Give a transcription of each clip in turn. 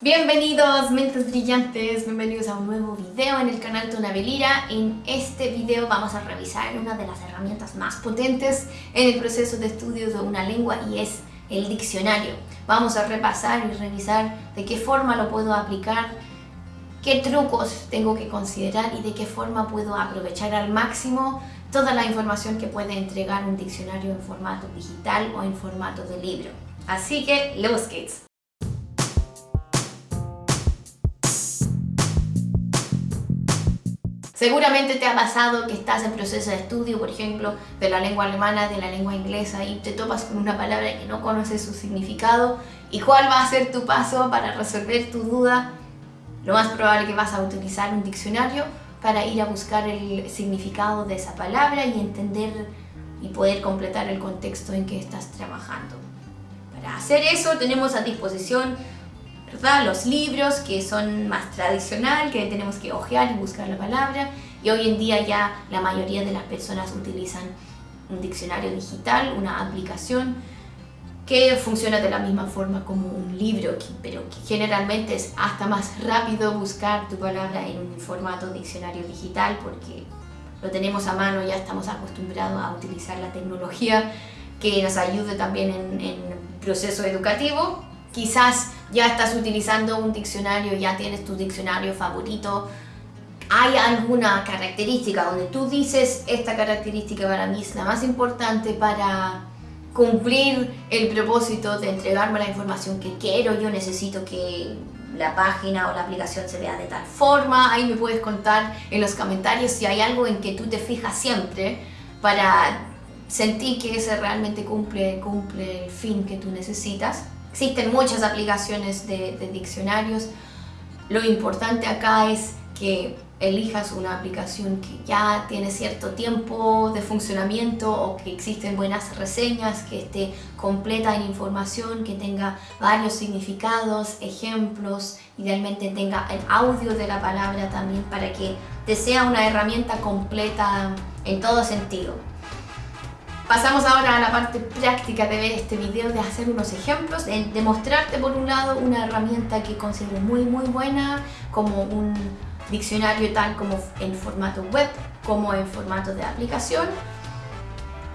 Bienvenidos mentes brillantes, bienvenidos a un nuevo video en el canal Tonabelira. En este video vamos a revisar una de las herramientas más potentes en el proceso de estudio de una lengua y es el diccionario. Vamos a repasar y revisar de qué forma lo puedo aplicar, qué trucos tengo que considerar y de qué forma puedo aprovechar al máximo toda la información que puede entregar un diccionario en formato digital o en formato de libro. Así que, los kids. Seguramente te ha pasado que estás en proceso de estudio, por ejemplo, de la lengua alemana, de la lengua inglesa y te topas con una palabra que no conoces su significado y cuál va a ser tu paso para resolver tu duda. Lo más probable que vas a utilizar un diccionario para ir a buscar el significado de esa palabra y entender y poder completar el contexto en que estás trabajando. Para hacer eso tenemos a disposición ¿verdad? Los libros que son más tradicional, que tenemos que hojear y buscar la palabra. Y hoy en día ya la mayoría de las personas utilizan un diccionario digital, una aplicación que funciona de la misma forma como un libro, pero que generalmente es hasta más rápido buscar tu palabra en un formato diccionario digital porque lo tenemos a mano, ya estamos acostumbrados a utilizar la tecnología que nos ayude también en, en proceso educativo. Quizás ya estás utilizando un diccionario, ya tienes tu diccionario favorito, hay alguna característica donde tú dices esta característica para mí es la más importante para cumplir el propósito de entregarme la información que quiero, yo necesito que la página o la aplicación se vea de tal forma, ahí me puedes contar en los comentarios si hay algo en que tú te fijas siempre para sentir que ese realmente cumple, cumple el fin que tú necesitas. Existen muchas aplicaciones de, diccionarios. Lo importante acá es que elijas una aplicación que ya tiene cierto tiempo de funcionamiento o que existen buenas reseñas, que esté completa en información, que tenga varios significados, ejemplos, idealmente tenga el audio de la palabra también para que te sea una herramienta completa en todo sentido. Pasamos ahora a la parte práctica de ver este video, de hacer unos ejemplos, de, mostrarte por un lado una herramienta que considero muy muy buena, como un diccionario tal como en formato web, como en formato de aplicación,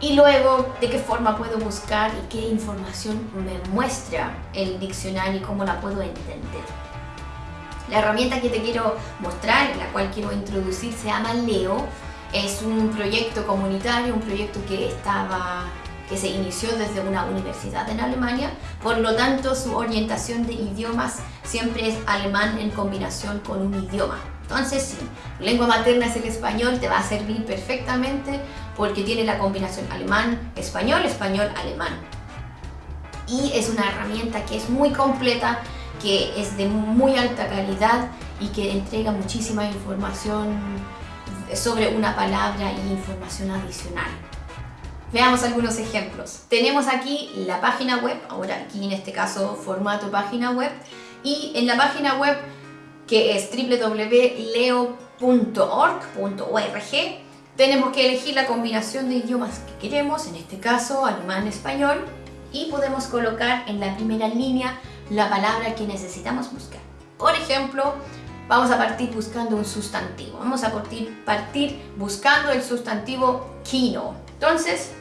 y luego de qué forma puedo buscar y qué información me muestra el diccionario y cómo la puedo entender. La herramienta que te quiero mostrar, la cual quiero introducir, se llama Leo, es un proyecto comunitario, un proyecto que estaba que se inició desde una universidad en Alemania, por lo tanto su orientación de idiomas siempre es alemán en combinación con un idioma. Entonces, si tu lengua materna es el español, te va a servir perfectamente porque tiene la combinación alemán-español, español-alemán. Y es una herramienta que es muy completa, que es de muy alta calidad y que entrega muchísima información sobre una palabra y información adicional. Veamos algunos ejemplos. Tenemos aquí la página web, ahora aquí en este caso formato página web, y en la página web que es www.leo.org.org tenemos que elegir la combinación de idiomas que queremos, en este caso alemán-español, y podemos colocar en la primera línea la palabra que necesitamos buscar. Por ejemplo, vamos a partir buscando un sustantivo. Vamos a partir, partir buscando el sustantivo kino. Entonces,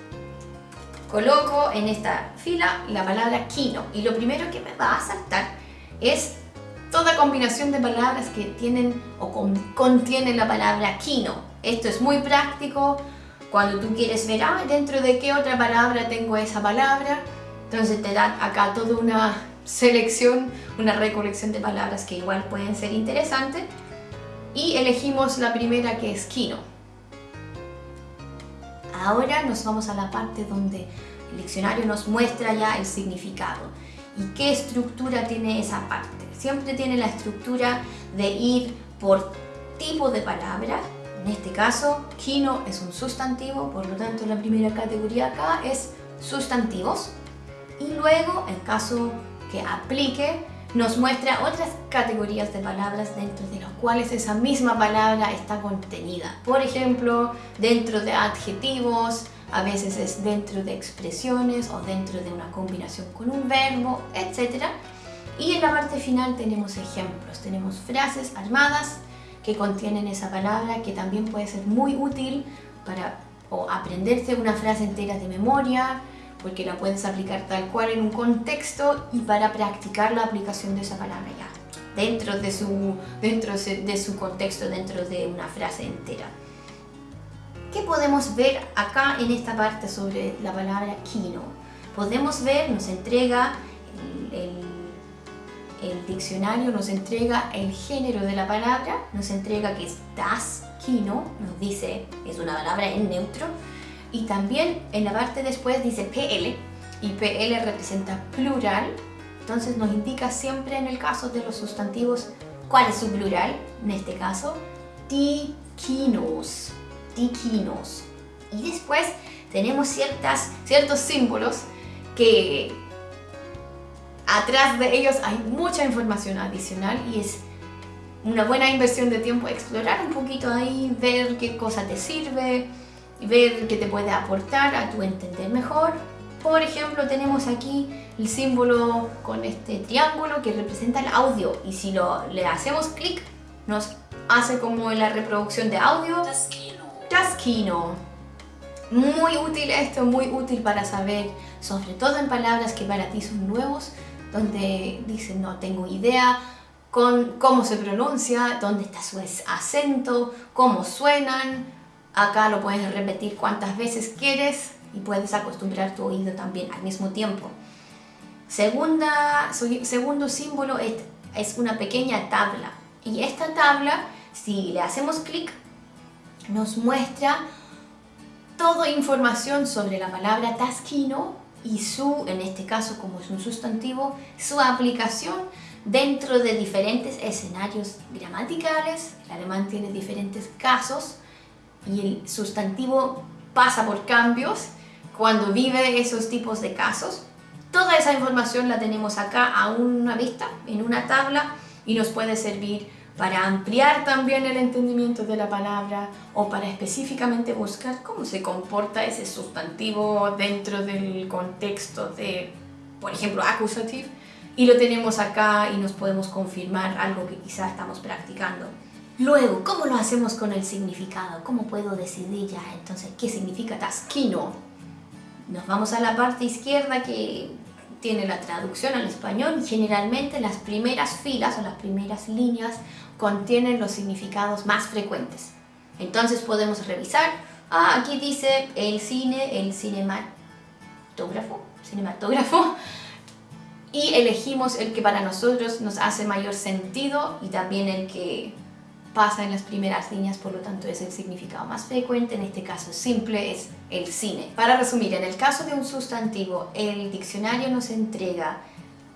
coloco en esta fila la palabra kino y lo primero que me va a saltar es toda combinación de palabras que tienen o contienen la palabra kino. Esto es muy práctico cuando tú quieres ver, ah, dentro de qué otra palabra tengo esa palabra. Entonces te da acá toda una selección, una recolección de palabras que igual pueden ser interesantes y elegimos la primera que es Kino. Ahora nos vamos a la parte donde el diccionario nos muestra ya el significado y qué estructura tiene esa parte. Siempre tiene la estructura de ir por tipo de palabra, en este caso Kino es un sustantivo, por lo tanto la primera categoría acá es sustantivos y luego en caso que aplique nos muestra otras categorías de palabras dentro de las cuales esa misma palabra está contenida. Por ejemplo, dentro de adjetivos, a veces es dentro de expresiones o dentro de una combinación con un verbo, etc. Y en la parte final tenemos ejemplos, tenemos frases armadas que contienen esa palabra que también puede ser muy útil para o aprenderse una frase entera de memoria, porque la puedes aplicar tal cual en un contexto y para practicar la aplicación de esa palabra ya, dentro de su, dentro de su contexto, dentro de una frase entera. ¿Qué podemos ver acá en esta parte sobre la palabra kino? Podemos ver, nos entrega el el diccionario nos entrega el género de la palabra, nos entrega que es das kino, nos dice es una palabra en neutro, y también en la parte después dice PL, y PL representa plural, entonces nos indica siempre en el caso de los sustantivos cuál es su plural, en este caso, dikinos, dikinos. Y después tenemos ciertas, ciertos símbolos que atrás de ellos hay mucha información adicional y es una buena inversión de tiempo explorar un poquito ahí, ver qué cosa te sirve, ver qué te puede aportar a tu entender mejor. Por ejemplo, tenemos aquí el símbolo con este triángulo que representa el audio y si lo, le hacemos clic nos hace como la reproducción de audio. Taskino. Muy útil esto, muy útil para saber, sobre todo en palabras que para ti son nuevos, donde dicen no tengo idea con cómo se pronuncia, dónde está su acento, cómo suenan. Acá lo puedes repetir cuantas veces quieres y puedes acostumbrar tu oído también al mismo tiempo. Segunda, segundo símbolo es, es una pequeña tabla y esta tabla, si le hacemos clic, nos muestra toda información sobre la palabra tasquino y su, en este caso como es un sustantivo, su aplicación dentro de diferentes escenarios gramaticales. El alemán tiene diferentes casos y el sustantivo pasa por cambios cuando vive esos tipos de casos. Toda esa información la tenemos acá a una vista, en una tabla, y nos puede servir para ampliar también el entendimiento de la palabra o para específicamente buscar cómo se comporta ese sustantivo dentro del contexto de, por ejemplo, accusative y lo tenemos acá y nos podemos confirmar algo que quizá estamos practicando. Luego, ¿cómo lo hacemos con el significado? ¿Cómo puedo decidir ya entonces qué significa tasquino? Nos vamos a la parte izquierda que tiene la traducción al español y generalmente las primeras filas o las primeras líneas contienen los significados más frecuentes. Entonces podemos revisar, ah, aquí dice el cine, el cinematógrafo, cinematógrafo, y elegimos el que para nosotros nos hace mayor sentido y también el que pasa en las primeras líneas, por lo tanto es el significado más frecuente, en este caso simple es el cine. Para resumir, en el caso de un sustantivo, el diccionario nos entrega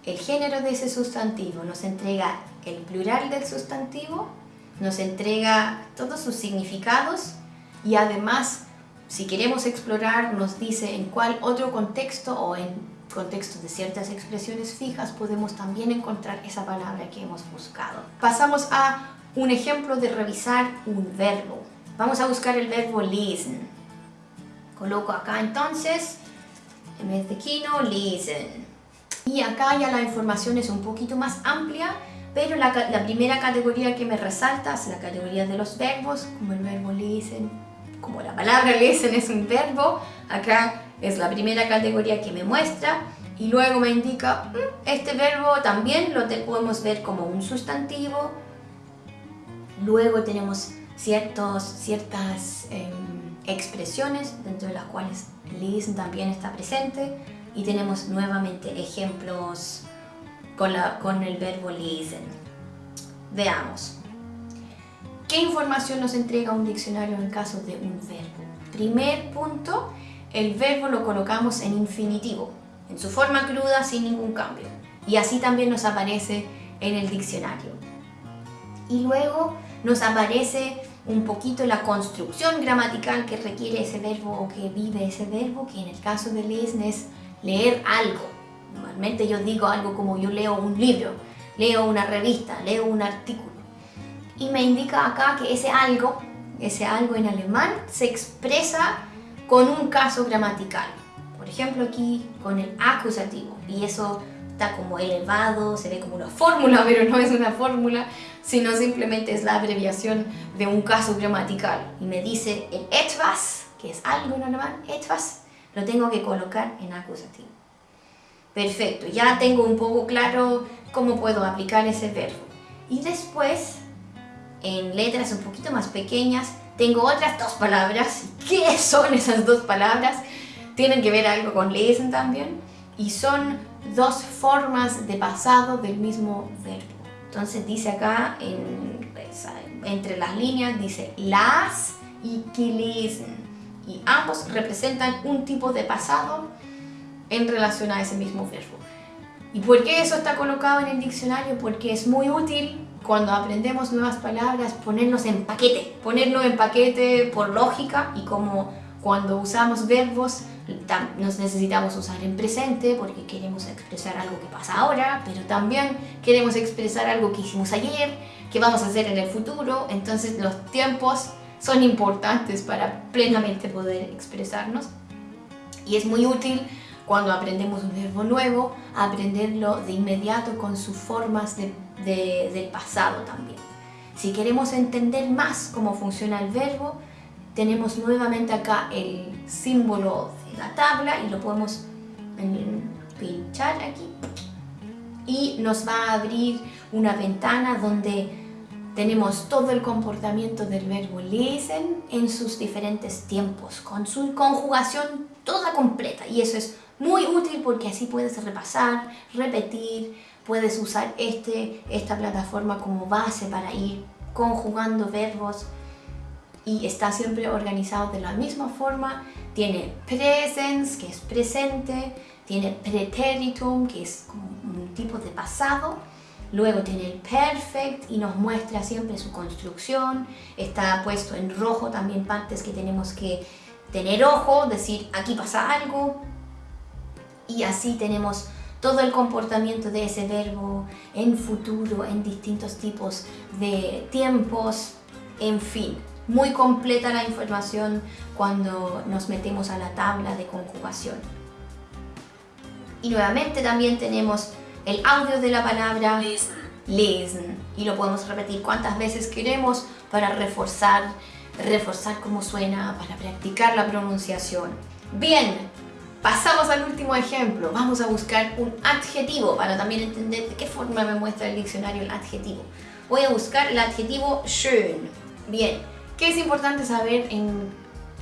el género de ese sustantivo, nos entrega el plural del sustantivo, nos entrega todos sus significados y además, si queremos explorar, nos dice en cuál otro contexto o en contexto de ciertas expresiones fijas podemos también encontrar esa palabra que hemos buscado. Pasamos a un ejemplo de revisar un verbo. Vamos a buscar el verbo lesen. Coloco acá entonces, en vez de kino, lesen. Y acá ya la información es un poquito más amplia, pero la, primera categoría que me resalta es la categoría de los verbos, como el verbo lesen, como la palabra lesen es un verbo, acá es la primera categoría que me muestra y luego me indica, mm, este verbo también lo podemos ver como un sustantivo, luego tenemos ciertos, ciertas em, expresiones dentro de las cuales lesen también está presente, y tenemos nuevamente ejemplos con, la, con el verbo lesen. Veamos. ¿Qué información nos entrega un diccionario en caso de un verbo? Primer punto, el verbo lo colocamos en infinitivo, en su forma cruda sin ningún cambio. Y así también nos aparece en el diccionario. Y luego nos aparece un poquito la construcción gramatical que requiere ese verbo o que vive ese verbo, que en el caso de lesen es leer algo. Normalmente yo digo algo como yo leo un libro, leo una revista, leo un artículo. Y me indica acá que ese algo, ese algo en alemán, se expresa con un caso gramatical. Por ejemplo aquí con el acusativo. Y eso está como elevado, se ve como una fórmula, pero no es una fórmula, sino simplemente es la abreviación de un caso gramatical. Y me dice el etwas, que es algo en alemán, etwas, lo tengo que colocar en acusativo. Perfecto, ya tengo un poco claro cómo puedo aplicar ese verbo. Y después, en letras un poquito más pequeñas, tengo otras dos palabras. ¿Qué son esas dos palabras? Tienen que ver algo con lesen también. Y son dos formas de pasado del mismo verbo. Entonces dice acá, entre las líneas, dice las y gelesen. Y ambos representan un tipo de pasado en relación a ese mismo verbo. ¿Y por qué eso está colocado en el diccionario? Porque es muy útil cuando aprendemos nuevas palabras ponernos en paquete. Ponernos en paquete por lógica y como cuando usamos verbos nos necesitamos usar en presente porque queremos expresar algo que pasa ahora, pero también queremos expresar algo que hicimos ayer, que vamos a hacer en el futuro, entonces los tiempos son importantes para plenamente poder expresarnos y es muy útil cuando aprendemos un verbo nuevo, aprenderlo de inmediato con sus formas de, del pasado también. Si queremos entender más cómo funciona el verbo, tenemos nuevamente acá el símbolo de la tabla y lo podemos pinchar aquí. Y nos va a abrir una ventana donde tenemos todo el comportamiento del verbo lesen en sus diferentes tiempos, con su conjugación toda completa. Y eso es muy útil porque así puedes repasar, repetir, puedes usar este, esta plataforma como base para ir conjugando verbos y está siempre organizado de la misma forma. Tiene presens, que es presente, tiene preteritum, que es como un tipo de pasado, luego tiene el perfect y nos muestra siempre su construcción, está puesto en rojo también partes que tenemos que tener ojo, decir aquí pasa algo, y así tenemos todo el comportamiento de ese verbo en futuro, en distintos tipos de tiempos, en fin. Muy completa la información cuando nos metemos a la tabla de conjugación. Y nuevamente también tenemos el audio de la palabra lesen. Y lo podemos repetir cuantas veces queremos para reforzar, reforzar cómo suena, para practicar la pronunciación. Bien, Pasamos al último ejemplo. Vamos a buscar un adjetivo para también entender de qué forma me muestra el diccionario el adjetivo. Voy a buscar el adjetivo schön. Bien, ¿qué es importante saber en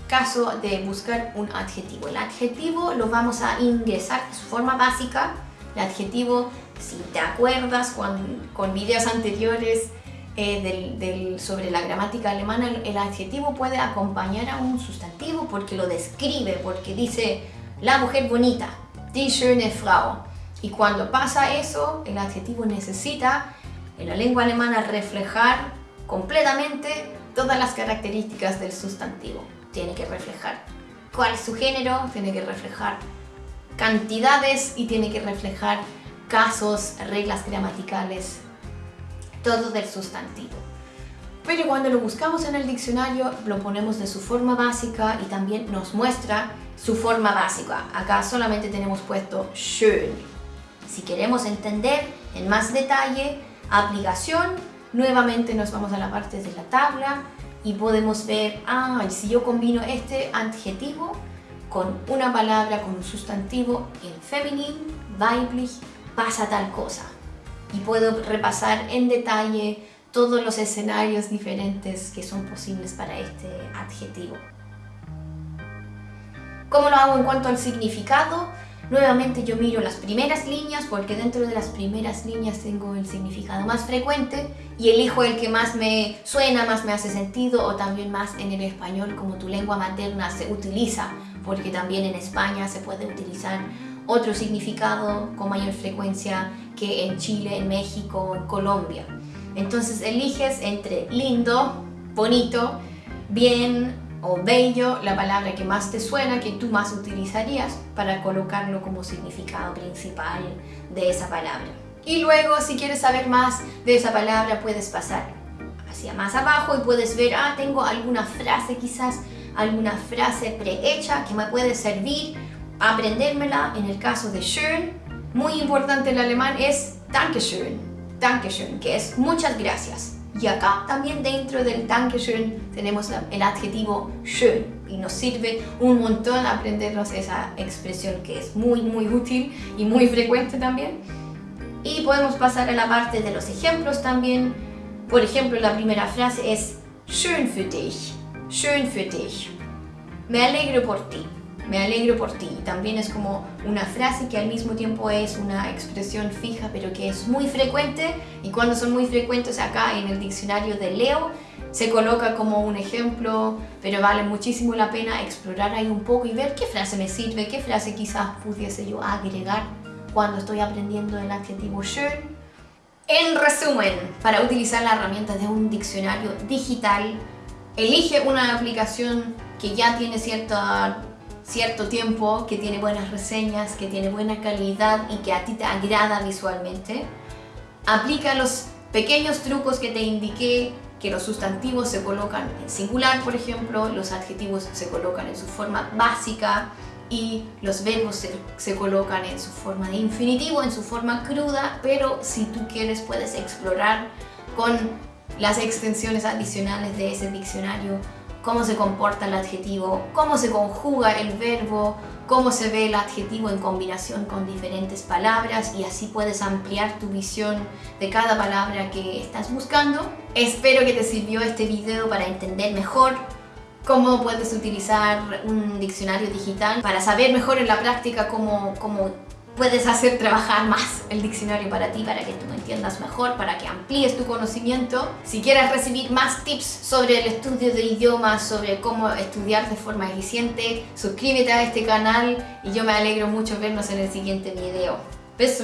caso de buscar un adjetivo? El adjetivo lo vamos a ingresar en su forma básica. El adjetivo, si te acuerdas con, con videos anteriores eh, sobre la gramática alemana, el adjetivo puede acompañar a un sustantivo porque lo describe, porque dice la mujer bonita, die schöne Frau. Y cuando pasa eso, el adjetivo necesita, en la lengua alemana, reflejar completamente todas las características del sustantivo. Tiene que reflejar cuál es su género, tiene que reflejar cantidades y tiene que reflejar casos, reglas gramaticales, todo del sustantivo. Pero cuando lo buscamos en el diccionario, lo ponemos de su forma básica y también nos muestra su forma básica. Acá solamente tenemos puesto schön. Si queremos entender en más detalle, aplicación, nuevamente nos vamos a la parte de la tabla y podemos ver, ah, si yo combino este adjetivo con una palabra, con un sustantivo en femenino, weiblich, pasa tal cosa. Y puedo repasar en detalle todos los escenarios diferentes que son posibles para este adjetivo. ¿Cómo lo hago en cuanto al significado? Nuevamente yo miro las primeras líneas porque dentro de las primeras líneas tengo el significado más frecuente y elijo el que más me suena, más me hace sentido o también más en el español como tu lengua materna se utiliza porque también en España se puede utilizar otro significado con mayor frecuencia que en Chile, en México, en Colombia. Entonces eliges entre lindo, bonito, bien o bello, la palabra que más te suena, que tú más utilizarías para colocarlo como significado principal de esa palabra. Y luego, si quieres saber más de esa palabra, puedes pasar hacia más abajo y puedes ver, ah, tengo alguna frase quizás, alguna frase prehecha que me puede servir a aprendérmela en el caso de schön muy importante en alemán es Dankeschön, Dankeschön, que es muchas gracias. Y acá también dentro del Dankeschön tenemos el adjetivo schön y nos sirve un montón aprendernos esa expresión que es muy muy útil y muy frecuente también. Y podemos pasar a la parte de los ejemplos también. Por ejemplo, la primera frase es Schön für dich, schön für dich. Me alegro por ti me alegro por ti. También es como una frase que al mismo tiempo es una expresión fija, pero que es muy frecuente. Y cuando son muy frecuentes acá en el diccionario de Leo, se coloca como un ejemplo, pero vale muchísimo la pena explorar ahí un poco y ver qué frase me sirve, qué frase quizás pudiese yo agregar cuando estoy aprendiendo el adjetivo schön. En resumen, para utilizar la herramienta de un diccionario digital, elige una aplicación que ya tiene cierta cierto tiempo, que tiene buenas reseñas, que tiene buena calidad y que a ti te agrada visualmente. Aplica los pequeños trucos que te indiqué, que los sustantivos se colocan en singular, por ejemplo, los adjetivos se colocan en su forma básica y los verbos se, se, colocan en su forma de infinitivo, en su forma cruda, pero si tú quieres puedes explorar con las extensiones adicionales de ese diccionario cómo se comporta el adjetivo, cómo se conjuga el verbo, cómo se ve el adjetivo en combinación con diferentes palabras y así puedes ampliar tu visión de cada palabra que estás buscando. Espero que te sirvió este video para entender mejor cómo puedes utilizar un diccionario digital para saber mejor en la práctica cómo, cómo puedes hacer trabajar más el diccionario para ti, para que tú lo entiendas mejor, para que amplíes tu conocimiento. Si quieres recibir más tips sobre el estudio de idiomas, sobre cómo estudiar de forma eficiente, suscríbete a este canal y yo me alegro mucho vernos en el siguiente video. Bis.